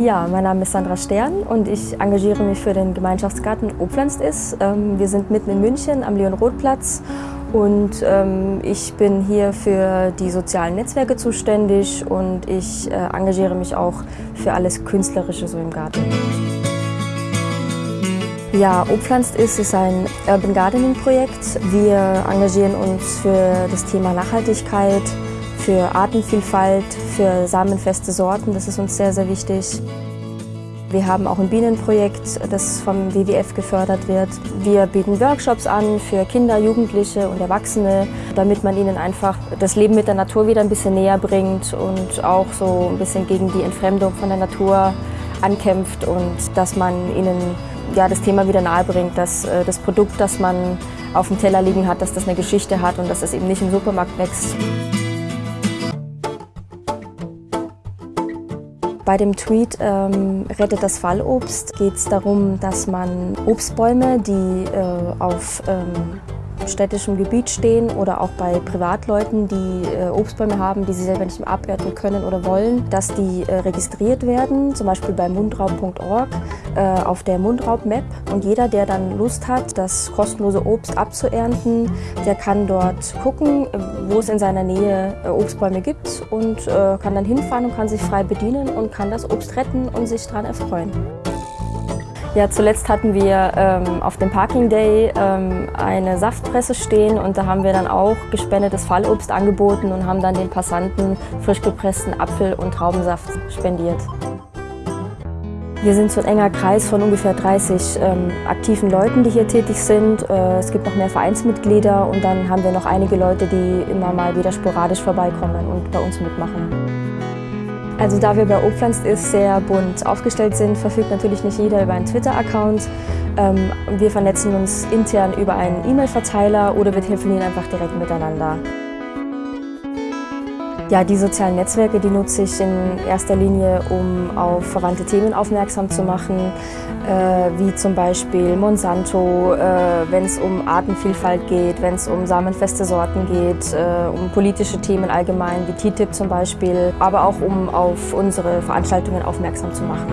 Ja, mein Name ist Sandra Stern und ich engagiere mich für den Gemeinschaftsgarten Opflanzt ist. Ähm, wir sind mitten in München am Leon-Roth-Platz und ähm, ich bin hier für die sozialen Netzwerke zuständig und ich äh, engagiere mich auch für alles Künstlerische so im Garten. Ja, Opflanzt ist, ist ein Urban Gardening Projekt. Wir engagieren uns für das Thema Nachhaltigkeit, für Artenvielfalt, für samenfeste Sorten. Das ist uns sehr, sehr wichtig. Wir haben auch ein Bienenprojekt, das vom WWF gefördert wird. Wir bieten Workshops an für Kinder, Jugendliche und Erwachsene, damit man ihnen einfach das Leben mit der Natur wieder ein bisschen näher bringt und auch so ein bisschen gegen die Entfremdung von der Natur ankämpft und dass man ihnen ja, das Thema wieder nahe bringt, dass äh, das Produkt, das man auf dem Teller liegen hat, dass das eine Geschichte hat und dass es eben nicht im Supermarkt wächst. Bei dem Tweet ähm, Rettet das Fallobst geht es darum, dass man Obstbäume, die äh, auf ähm, städtischem Gebiet stehen oder auch bei Privatleuten, die äh, Obstbäume haben, die sie selber nicht mehr abernten können oder wollen, dass die äh, registriert werden, zum Beispiel bei mundraub.org äh, auf der Mundraub-Map. Und jeder, der dann Lust hat, das kostenlose Obst abzuernten, der kann dort gucken, wo es in seiner Nähe äh, Obstbäume gibt und kann dann hinfahren und kann sich frei bedienen und kann das Obst retten und sich daran erfreuen. Ja, zuletzt hatten wir ähm, auf dem Parking Day ähm, eine Saftpresse stehen und da haben wir dann auch gespendetes Fallobst angeboten und haben dann den Passanten frisch gepressten Apfel- und Traubensaft spendiert. Wir sind so ein enger Kreis von ungefähr 30 ähm, aktiven Leuten, die hier tätig sind. Äh, es gibt noch mehr Vereinsmitglieder und dann haben wir noch einige Leute, die immer mal wieder sporadisch vorbeikommen und bei uns mitmachen. Also da wir bei Opflanzt ist sehr bunt aufgestellt sind, verfügt natürlich nicht jeder über einen Twitter-Account. Ähm, wir vernetzen uns intern über einen E-Mail-Verteiler oder wir telefonieren einfach direkt miteinander. Ja, die sozialen Netzwerke, die nutze ich in erster Linie, um auf verwandte Themen aufmerksam zu machen, äh, wie zum Beispiel Monsanto, äh, wenn es um Artenvielfalt geht, wenn es um samenfeste Sorten geht, äh, um politische Themen allgemein, wie TTIP zum Beispiel, aber auch um auf unsere Veranstaltungen aufmerksam zu machen.